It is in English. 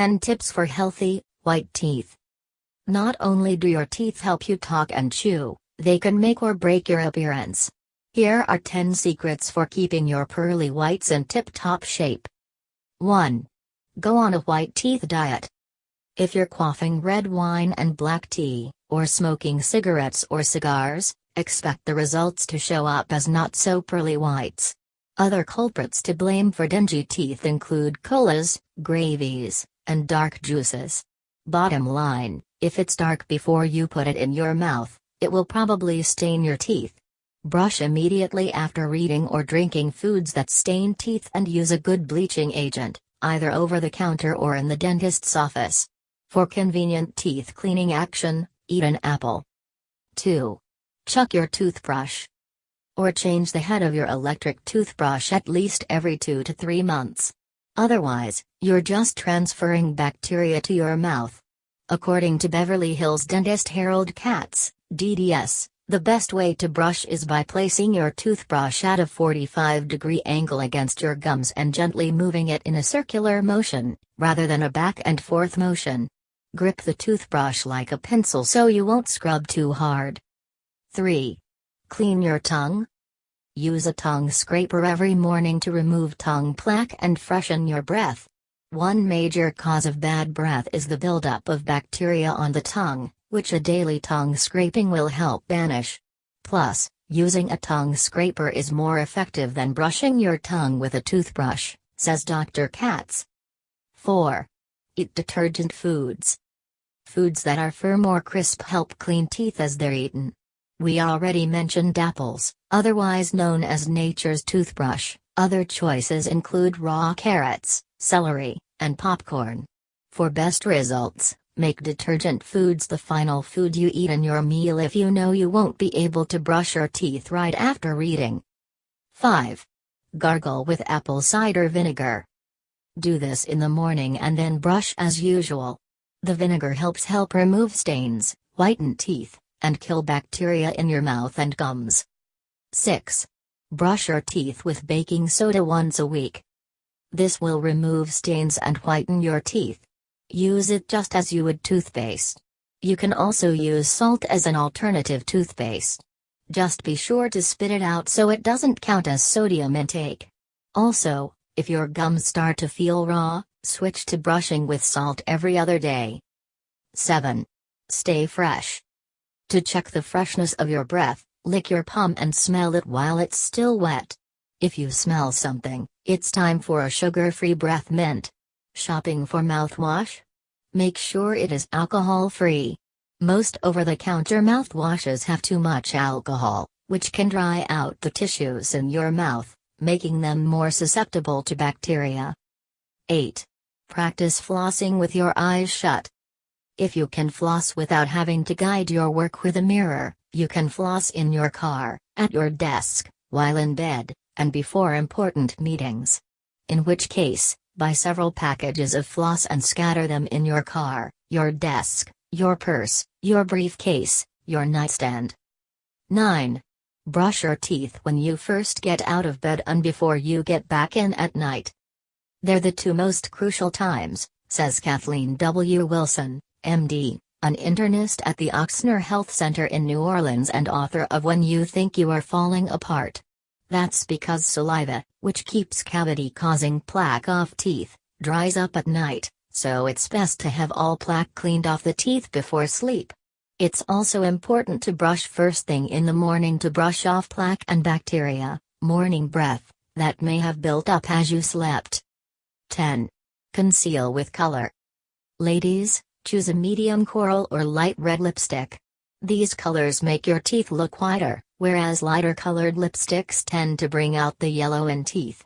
10 tips for healthy, white teeth. Not only do your teeth help you talk and chew, they can make or break your appearance. Here are 10 secrets for keeping your pearly whites in tip top shape. 1. Go on a white teeth diet. If you're quaffing red wine and black tea, or smoking cigarettes or cigars, expect the results to show up as not so pearly whites. Other culprits to blame for dingy teeth include colas, gravies, and dark juices. Bottom line, if it's dark before you put it in your mouth, it will probably stain your teeth. Brush immediately after eating or drinking foods that stain teeth and use a good bleaching agent, either over the counter or in the dentist's office. For convenient teeth cleaning action, eat an apple. 2. Chuck your toothbrush. Or change the head of your electric toothbrush at least every 2 to 3 months. Otherwise, you're just transferring bacteria to your mouth. According to Beverly Hills dentist Harold Katz, DDS, the best way to brush is by placing your toothbrush at a 45 degree angle against your gums and gently moving it in a circular motion, rather than a back and forth motion. Grip the toothbrush like a pencil so you won't scrub too hard. 3. Clean your tongue. Use a tongue scraper every morning to remove tongue plaque and freshen your breath. One major cause of bad breath is the buildup of bacteria on the tongue, which a daily tongue scraping will help banish. Plus, using a tongue scraper is more effective than brushing your tongue with a toothbrush, says Dr. Katz. 4. Eat detergent foods. Foods that are firm or crisp help clean teeth as they're eaten. We already mentioned apples, otherwise known as nature's toothbrush. Other choices include raw carrots, celery, and popcorn. For best results, make detergent foods the final food you eat in your meal if you know you won't be able to brush your teeth right after eating. 5. Gargle with apple cider vinegar. Do this in the morning and then brush as usual. The vinegar helps help remove stains, whiten teeth, and kill bacteria in your mouth and gums. 6. Brush your teeth with baking soda once a week. This will remove stains and whiten your teeth. Use it just as you would toothpaste. You can also use salt as an alternative toothpaste. Just be sure to spit it out so it doesn't count as sodium intake. Also, if your gums start to feel raw, switch to brushing with salt every other day. 7. Stay fresh. To check the freshness of your breath, lick your palm and smell it while it's still wet. If you smell something, it's time for a sugar-free breath mint. Shopping for mouthwash? Make sure it is alcohol-free. Most over-the-counter mouthwashes have too much alcohol, which can dry out the tissues in your mouth making them more susceptible to bacteria. 8. Practice flossing with your eyes shut. If you can floss without having to guide your work with a mirror, you can floss in your car, at your desk, while in bed, and before important meetings. In which case, buy several packages of floss and scatter them in your car, your desk, your purse, your briefcase, your nightstand. 9. Brush your teeth when you first get out of bed and before you get back in at night. They're the two most crucial times, says Kathleen W. Wilson, MD, an internist at the Ochsner Health Center in New Orleans and author of When You Think You Are Falling Apart. That's because saliva, which keeps cavity causing plaque off teeth, dries up at night, so it's best to have all plaque cleaned off the teeth before sleep. It's also important to brush first thing in the morning to brush off plaque and bacteria, morning breath, that may have built up as you slept. 10. Conceal with color. Ladies, choose a medium coral or light red lipstick. These colors make your teeth look whiter, whereas lighter colored lipsticks tend to bring out the yellow in teeth.